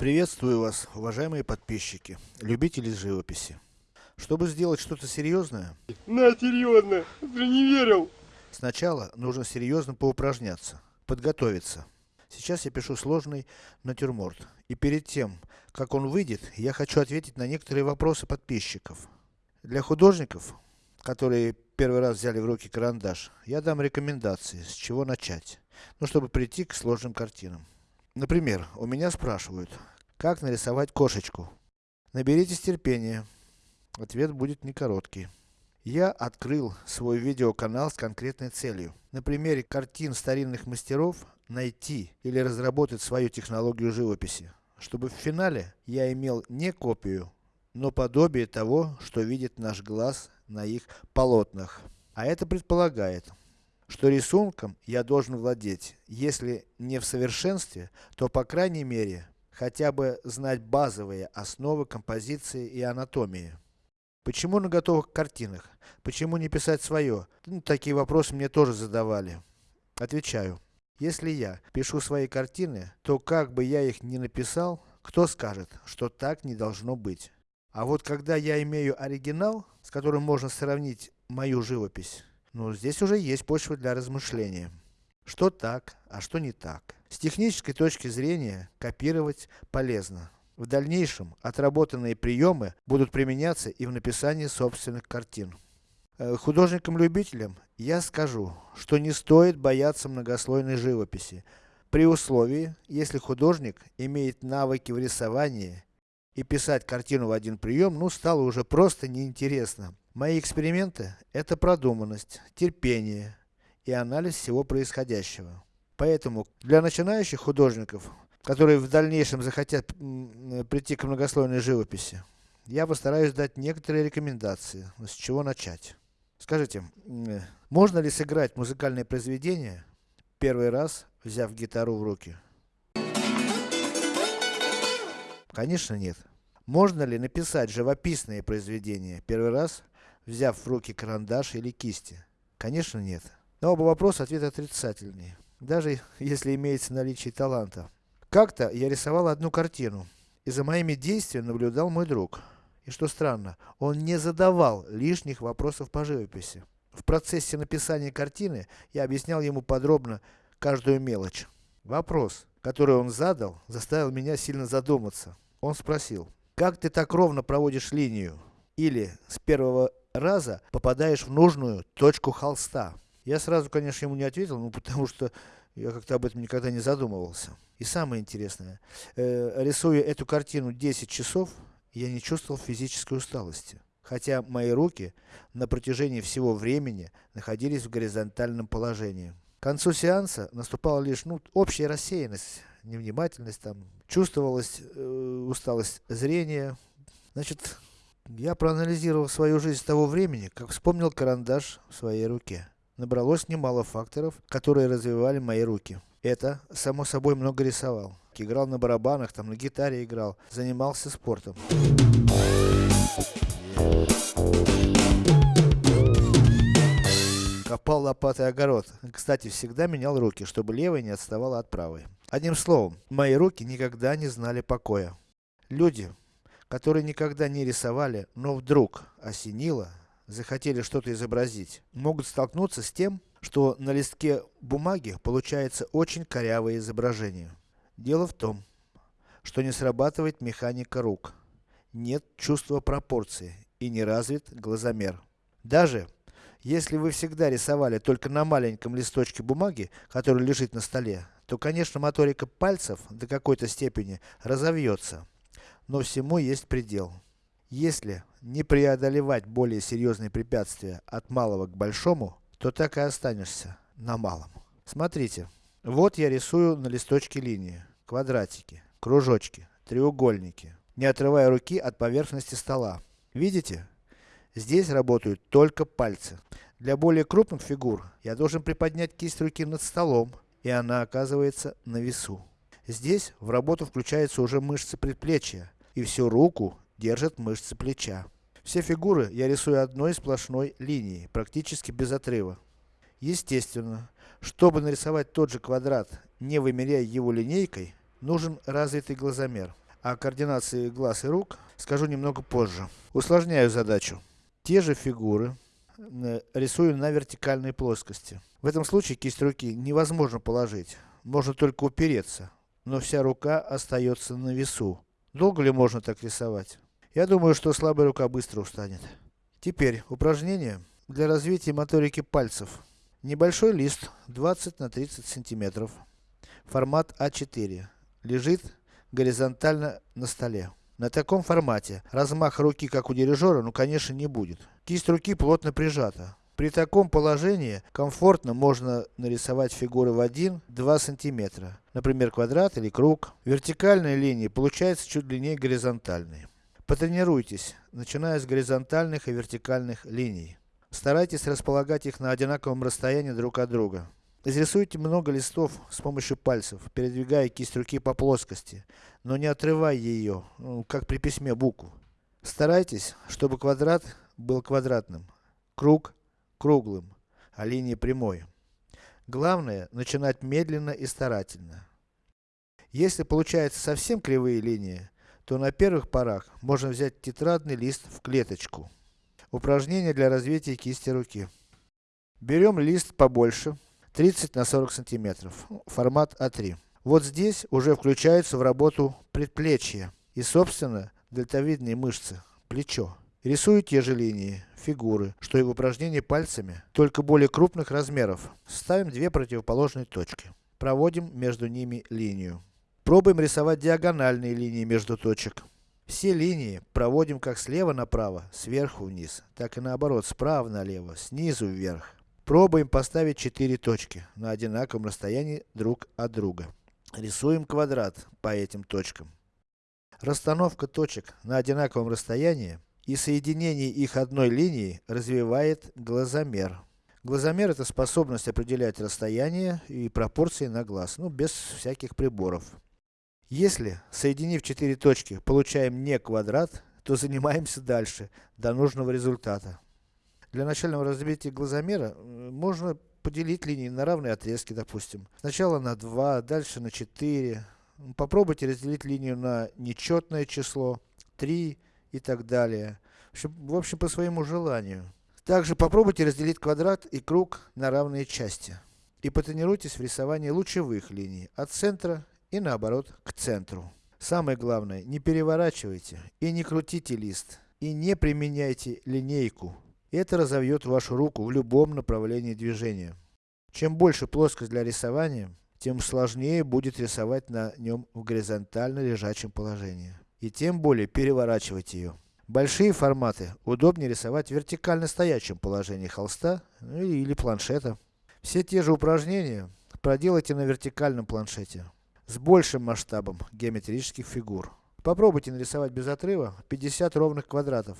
Приветствую вас, уважаемые подписчики, любители живописи. Чтобы сделать что-то серьезное, На, серьезно, ты не верил. сначала нужно серьезно поупражняться, подготовиться. Сейчас я пишу сложный натюрморт. И перед тем, как он выйдет, я хочу ответить на некоторые вопросы подписчиков. Для художников, которые первый раз взяли в руки карандаш, я дам рекомендации, с чего начать. Ну, чтобы прийти к сложным картинам. Например, у меня спрашивают, как нарисовать кошечку. Наберитесь терпения. Ответ будет не короткий. Я открыл свой видеоканал с конкретной целью. На примере картин старинных мастеров, найти или разработать свою технологию живописи. Чтобы в финале, я имел не копию, но подобие того, что видит наш глаз на их полотнах. А это предполагает, что рисунком я должен владеть, если не в совершенстве, то по крайней мере, хотя бы знать базовые основы композиции и анатомии. Почему на готовых картинах? Почему не писать свое? Ну, такие вопросы мне тоже задавали. Отвечаю. Если я пишу свои картины, то как бы я их ни написал, кто скажет, что так не должно быть. А вот когда я имею оригинал, с которым можно сравнить мою живопись, ну здесь уже есть почва для размышления. Что так, а что не так. С технической точки зрения, копировать полезно. В дальнейшем, отработанные приемы будут применяться и в написании собственных картин. Э, Художникам-любителям я скажу, что не стоит бояться многослойной живописи, при условии, если художник имеет навыки в рисовании, и писать картину в один прием, ну стало уже просто неинтересно. Мои эксперименты, это продуманность, терпение и анализ всего происходящего. Поэтому, для начинающих художников, которые в дальнейшем захотят м, прийти к многослойной живописи, я постараюсь дать некоторые рекомендации, с чего начать. Скажите, м, можно ли сыграть музыкальное произведение, первый раз взяв гитару в руки? Конечно нет. Можно ли написать живописные произведения, первый раз взяв в руки карандаш или кисти? Конечно нет. На оба вопроса ответ отрицательный, даже если имеется наличие таланта. Как-то я рисовал одну картину, и за моими действиями наблюдал мой друг. И что странно, он не задавал лишних вопросов по живописи. В процессе написания картины, я объяснял ему подробно каждую мелочь. Вопрос, который он задал, заставил меня сильно задуматься. Он спросил, как ты так ровно проводишь линию? Или, с первого раза, попадаешь в нужную точку холста? Я сразу, конечно, ему не ответил, ну потому что я как-то об этом никогда не задумывался. И самое интересное, э, рисуя эту картину 10 часов, я не чувствовал физической усталости. Хотя мои руки на протяжении всего времени находились в горизонтальном положении. К концу сеанса наступала лишь, ну, общая рассеянность, невнимательность там, чувствовалась э, усталость зрения. Значит, я проанализировал свою жизнь с того времени, как вспомнил карандаш в своей руке. Набралось немало факторов, которые развивали мои руки. Это, само собой, много рисовал. Играл на барабанах, там на гитаре играл, занимался спортом. Копал лопатой огород. Кстати, всегда менял руки, чтобы левая не отставала от правой. Одним словом, мои руки никогда не знали покоя. Люди, которые никогда не рисовали, но вдруг осенило, захотели что-то изобразить, могут столкнуться с тем, что на листке бумаги получается очень корявое изображение. Дело в том, что не срабатывает механика рук, нет чувства пропорции и не развит глазомер. Даже, если вы всегда рисовали только на маленьком листочке бумаги, который лежит на столе, то конечно моторика пальцев до какой-то степени разовьется. Но всему есть предел. Если не преодолевать более серьезные препятствия от малого к большому, то так и останешься на малом. Смотрите, вот я рисую на листочке линии, квадратики, кружочки, треугольники, не отрывая руки от поверхности стола. Видите? Здесь работают только пальцы. Для более крупных фигур, я должен приподнять кисть руки над столом, и она оказывается на весу. Здесь в работу включаются уже мышцы предплечья, и всю руку держат мышцы плеча. Все фигуры я рисую одной сплошной линией, практически без отрыва. Естественно, чтобы нарисовать тот же квадрат, не вымеряя его линейкой, нужен развитый глазомер. О координации глаз и рук скажу немного позже. Усложняю задачу. Те же фигуры рисую на вертикальной плоскости. В этом случае кисть руки невозможно положить, можно только упереться, но вся рука остается на весу. Долго ли можно так рисовать? Я думаю, что слабая рука быстро устанет. Теперь, упражнение для развития моторики пальцев. Небольшой лист, 20 на 30 сантиметров, формат А4, лежит горизонтально на столе. На таком формате, размах руки как у дирижера, ну конечно не будет. Кисть руки плотно прижата. При таком положении, комфортно можно нарисовать фигуры в 1-2 сантиметра. Например, квадрат или круг. Вертикальные линии получаются чуть длиннее горизонтальной. Потренируйтесь, начиная с горизонтальных и вертикальных линий. Старайтесь располагать их на одинаковом расстоянии друг от друга. Изрисуйте много листов с помощью пальцев, передвигая кисть руки по плоскости, но не отрывая ее, ну, как при письме букву. Старайтесь, чтобы квадрат был квадратным, круг круглым, а линия прямой. Главное, начинать медленно и старательно. Если получаются совсем кривые линии, то на первых порах можно взять тетрадный лист в клеточку. Упражнение для развития кисти руки. Берем лист побольше, 30 на 40 сантиметров, формат А3. Вот здесь уже включаются в работу предплечья и собственно дельтовидные мышцы, плечо. Рисую те же линии, фигуры, что и в упражнении пальцами, только более крупных размеров. Ставим две противоположные точки. Проводим между ними линию. Пробуем рисовать диагональные линии между точек. Все линии проводим как слева направо, сверху вниз, так и наоборот, справа налево, снизу вверх. Пробуем поставить 4 точки, на одинаковом расстоянии друг от друга. Рисуем квадрат по этим точкам. Расстановка точек на одинаковом расстоянии и соединение их одной линией развивает глазомер. Глазомер это способность определять расстояние и пропорции на глаз, ну без всяких приборов. Если, соединив четыре точки, получаем не квадрат, то занимаемся дальше, до нужного результата. Для начального развития глазомера, можно поделить линии на равные отрезки, допустим. Сначала на 2, дальше на 4. Попробуйте разделить линию на нечетное число, 3 и так далее. В общем, в общем, по своему желанию. Также попробуйте разделить квадрат и круг на равные части. И потренируйтесь в рисовании лучевых линий, от центра и наоборот, к центру. Самое главное, не переворачивайте и не крутите лист, и не применяйте линейку. Это разовьет вашу руку в любом направлении движения. Чем больше плоскость для рисования, тем сложнее будет рисовать на нем в горизонтально лежачем положении. И тем более переворачивать ее. Большие форматы удобнее рисовать в вертикально стоячем положении холста ну, или планшета. Все те же упражнения проделайте на вертикальном планшете с большим масштабом геометрических фигур. Попробуйте нарисовать без отрыва 50 ровных квадратов.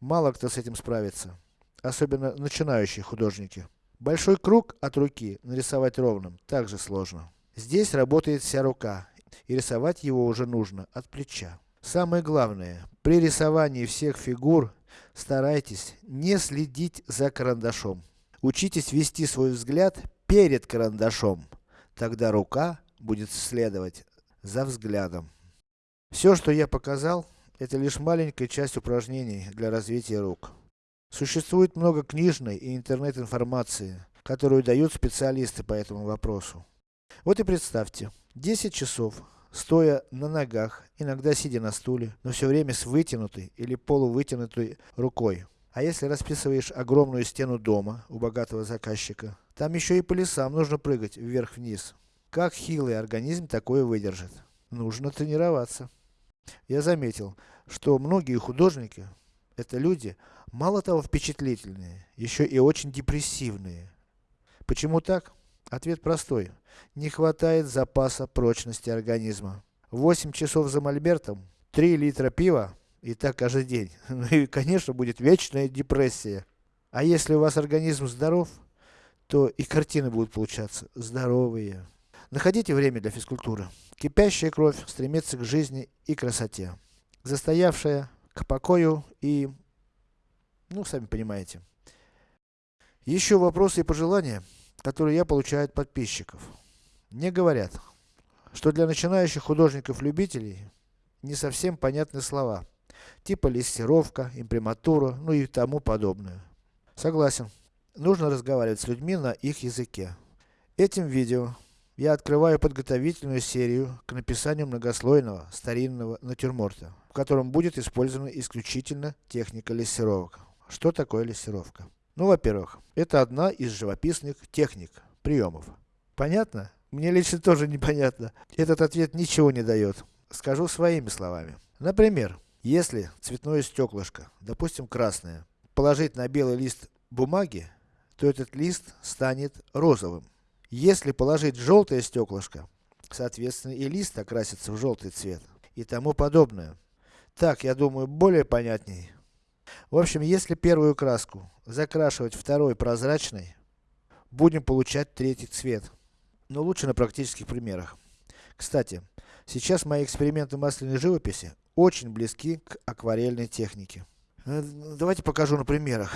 Мало кто с этим справится. Особенно начинающие художники. Большой круг от руки нарисовать ровным также сложно. Здесь работает вся рука, и рисовать его уже нужно от плеча. Самое главное, при рисовании всех фигур, старайтесь не следить за карандашом. Учитесь вести свой взгляд перед карандашом. Тогда рука будет следовать за взглядом. Все, что я показал, это лишь маленькая часть упражнений для развития рук. Существует много книжной и интернет-информации, которую дают специалисты по этому вопросу. Вот и представьте, 10 часов, стоя на ногах, иногда сидя на стуле, но все время с вытянутой или полувытянутой рукой. А если расписываешь огромную стену дома у богатого заказчика, там еще и по лесам нужно прыгать вверх-вниз. Как хилый организм такое выдержит? Нужно тренироваться. Я заметил, что многие художники, это люди, мало того впечатлительные, еще и очень депрессивные. Почему так? Ответ простой. Не хватает запаса прочности организма. 8 часов за мольбертом, 3 литра пива, и так каждый день. Ну и конечно будет вечная депрессия. А если у вас организм здоров, то и картины будут получаться здоровые. Находите время для физкультуры. Кипящая кровь стремится к жизни и красоте. Застоявшая к покою и, ну, сами понимаете. Еще вопросы и пожелания, которые я получаю от подписчиков. Мне говорят, что для начинающих художников-любителей, не совсем понятны слова, типа лессировка, имприматура, ну и тому подобное. Согласен. Нужно разговаривать с людьми на их языке. Этим видео я открываю подготовительную серию к написанию многослойного старинного натюрморта, в котором будет использована исключительно техника лессировок. Что такое лессировка? Ну, во-первых, это одна из живописных техник, приемов. Понятно? Мне лично тоже непонятно. Этот ответ ничего не дает. Скажу своими словами. Например, если цветное стеклышко, допустим красное, положить на белый лист бумаги, то этот лист станет розовым. Если положить желтое стеклышко, соответственно и лист окрасится в желтый цвет. И тому подобное. Так, я думаю, более понятней. В общем, если первую краску закрашивать второй прозрачной, будем получать третий цвет. Но лучше на практических примерах. Кстати, сейчас мои эксперименты масляной живописи очень близки к акварельной технике. Э, давайте покажу на примерах.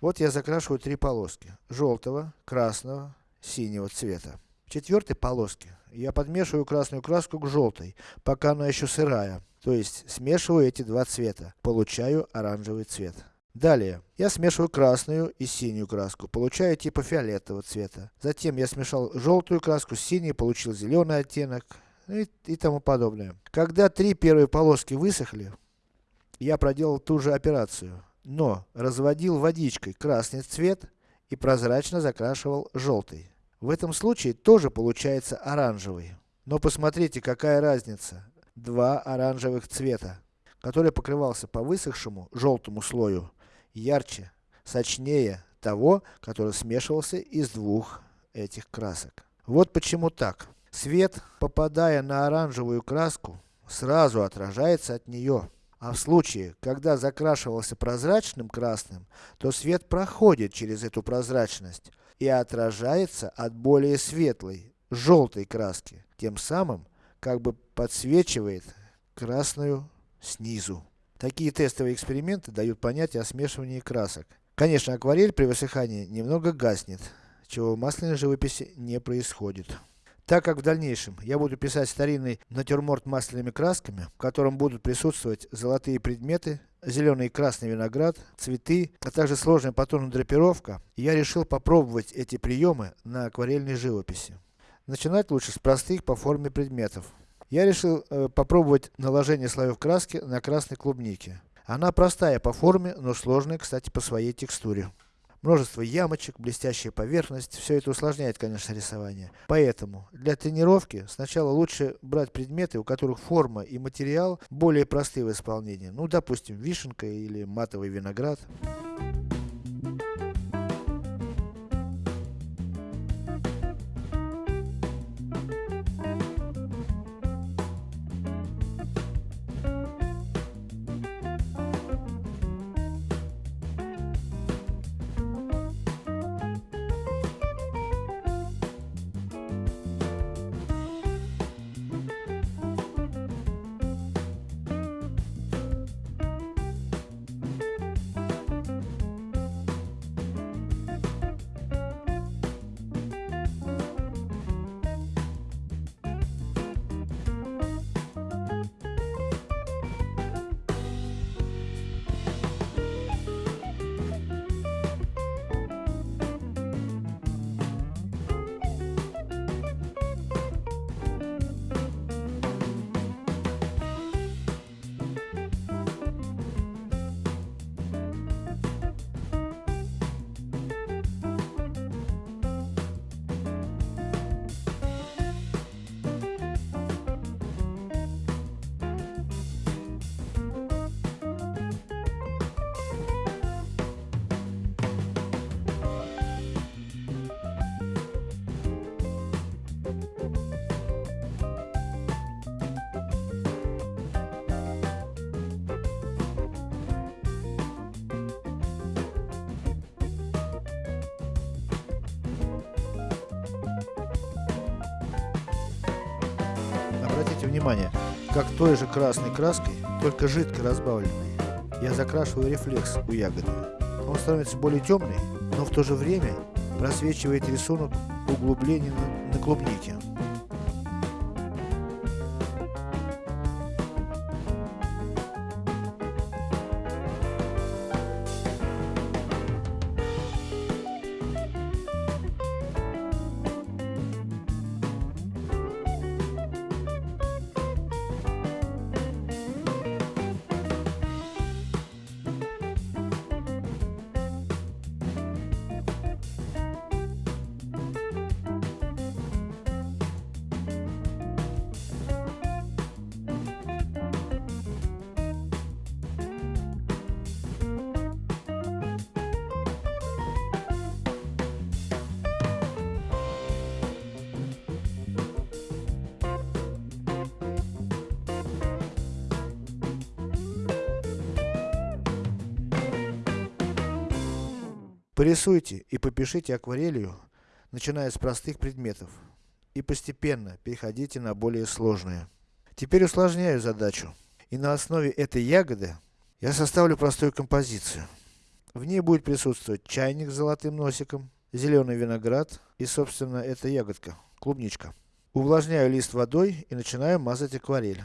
Вот я закрашиваю три полоски. Желтого, красного, синего цвета. В четвертой полоске я подмешиваю красную краску к желтой, пока она еще сырая. То есть, смешиваю эти два цвета. Получаю оранжевый цвет. Далее, я смешиваю красную и синюю краску, получаю типа фиолетового цвета. Затем я смешал желтую краску с синей, получил зеленый оттенок и, и тому подобное. Когда три первые полоски высохли, я проделал ту же операцию, но разводил водичкой красный цвет и прозрачно закрашивал желтый. В этом случае тоже получается оранжевый. Но посмотрите, какая разница. Два оранжевых цвета, который покрывался по высохшему, желтому слою, ярче, сочнее того, который смешивался из двух этих красок. Вот почему так. Свет, попадая на оранжевую краску, сразу отражается от нее. А в случае, когда закрашивался прозрачным красным, то свет проходит через эту прозрачность и отражается от более светлой, желтой краски, тем самым, как бы подсвечивает красную снизу. Такие тестовые эксперименты дают понятие о смешивании красок. Конечно, акварель при высыхании немного гаснет, чего в масляной живописи не происходит. Так как в дальнейшем я буду писать старинный натюрморт масляными красками, в котором будут присутствовать золотые предметы, зеленый и красный виноград, цветы, а также сложная тону драпировка, я решил попробовать эти приемы на акварельной живописи. Начинать лучше с простых по форме предметов. Я решил э, попробовать наложение слоев краски на красной клубнике. Она простая по форме, но сложная, кстати, по своей текстуре множество ямочек, блестящая поверхность, все это усложняет, конечно, рисование. Поэтому, для тренировки, сначала лучше брать предметы, у которых форма и материал более простые в исполнении. Ну, допустим, вишенка или матовый виноград. Внимание, как той же красной краской, только жидко разбавленной, я закрашиваю рефлекс у ягоды. Он становится более темный, но в то же время просвечивает рисунок углубления на, на клубнике. Порисуйте и попишите акварелью, начиная с простых предметов. И постепенно переходите на более сложные. Теперь усложняю задачу. И на основе этой ягоды, я составлю простую композицию. В ней будет присутствовать чайник с золотым носиком, зеленый виноград и собственно эта ягодка, клубничка. Увлажняю лист водой и начинаю мазать акварель.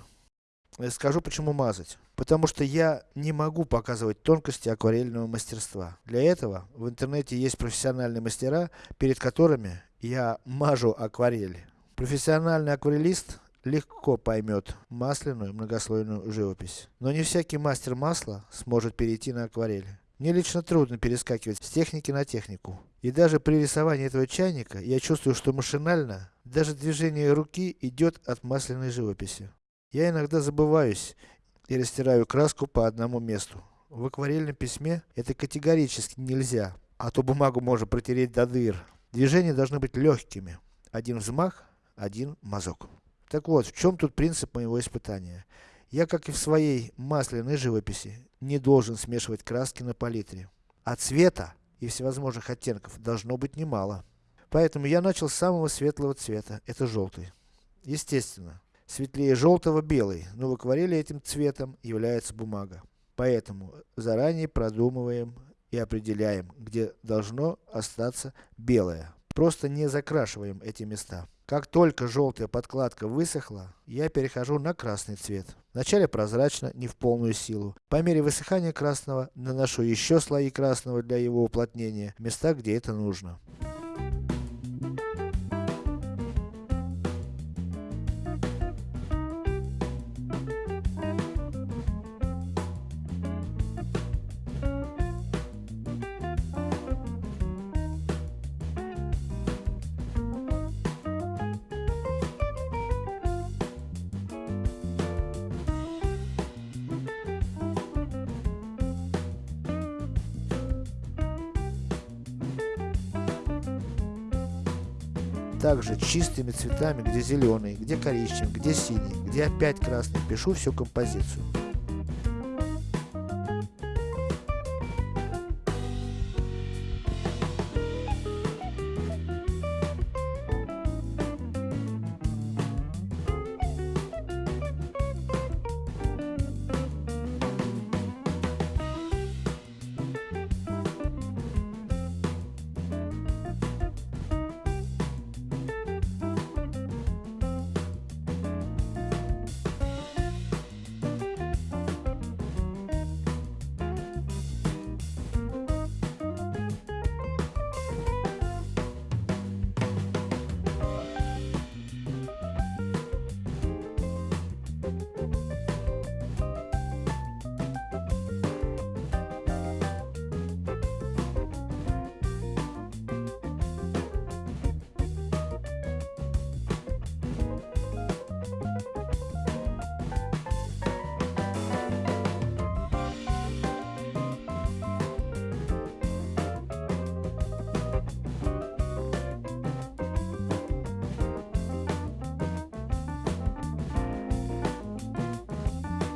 Я скажу почему мазать. Потому что я не могу показывать тонкости акварельного мастерства. Для этого, в интернете есть профессиональные мастера, перед которыми я мажу акварель. Профессиональный акварелист легко поймет масляную многослойную живопись. Но не всякий мастер масла сможет перейти на акварель. Мне лично трудно перескакивать с техники на технику. И даже при рисовании этого чайника, я чувствую, что машинально, даже движение руки идет от масляной живописи. Я иногда забываюсь и растираю краску по одному месту. В акварельном письме это категорически нельзя, а то бумагу можно протереть до дыр. Движения должны быть легкими. Один взмах, один мазок. Так вот, в чем тут принцип моего испытания? Я, как и в своей масляной живописи, не должен смешивать краски на палитре. А цвета и всевозможных оттенков должно быть немало. Поэтому я начал с самого светлого цвета, это желтый. Естественно, светлее желтого белый, но в акварели этим цветом является бумага. Поэтому, заранее продумываем и определяем, где должно остаться белое. Просто не закрашиваем эти места. Как только желтая подкладка высохла, я перехожу на красный цвет. Вначале прозрачно, не в полную силу. По мере высыхания красного, наношу еще слои красного для его уплотнения, в места где это нужно. Чистыми цветами, где зеленый, где коричневый, где синий, где опять красный, пишу всю композицию.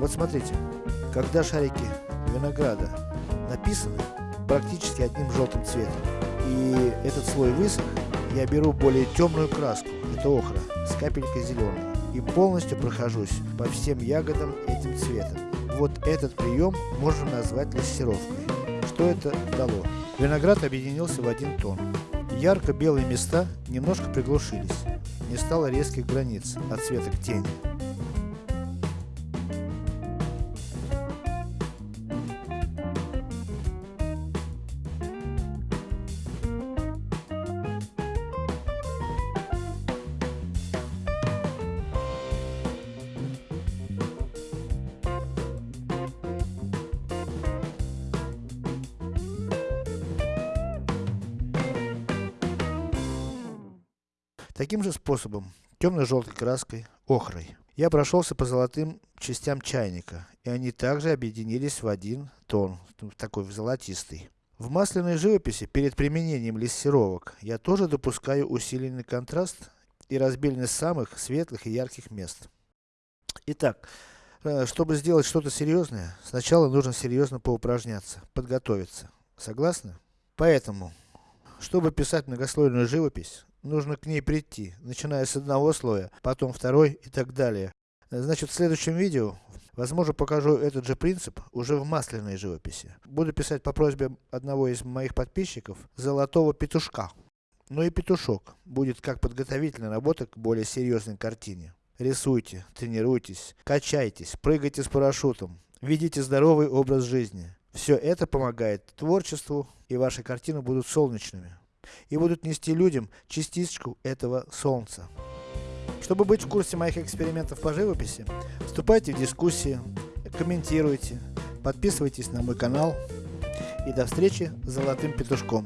Вот смотрите, когда шарики винограда написаны практически одним желтым цветом, и этот слой высох, я беру более темную краску, это охра, с капелькой зеленой, и полностью прохожусь по всем ягодам этим цветом. Вот этот прием можно назвать лессировкой. Что это дало? Виноград объединился в один тон. Ярко-белые места немножко приглушились. Не стало резких границ от цвета к тени. Таким же способом, темно-желтой краской, охрой, я прошелся по золотым частям чайника, и они также объединились в один тон, такой золотистый. В масляной живописи, перед применением лессировок, я тоже допускаю усиленный контраст и разбеленность самых светлых и ярких мест. Итак, э, чтобы сделать что-то серьезное, сначала нужно серьезно поупражняться, подготовиться. Согласны? Поэтому, чтобы писать многослойную живопись, нужно к ней прийти, начиная с одного слоя, потом второй и так далее. Значит, в следующем видео, возможно, покажу этот же принцип уже в масляной живописи. Буду писать по просьбе одного из моих подписчиков, Золотого Петушка. Ну и петушок, будет как подготовительная работа к более серьезной картине. Рисуйте, тренируйтесь, качайтесь, прыгайте с парашютом, ведите здоровый образ жизни. Все это помогает творчеству, и ваши картины будут солнечными. И будут нести людям частичку этого солнца. Чтобы быть в курсе моих экспериментов по живописи, вступайте в дискуссии, комментируйте, подписывайтесь на мой канал. И до встречи с Золотым Петушком.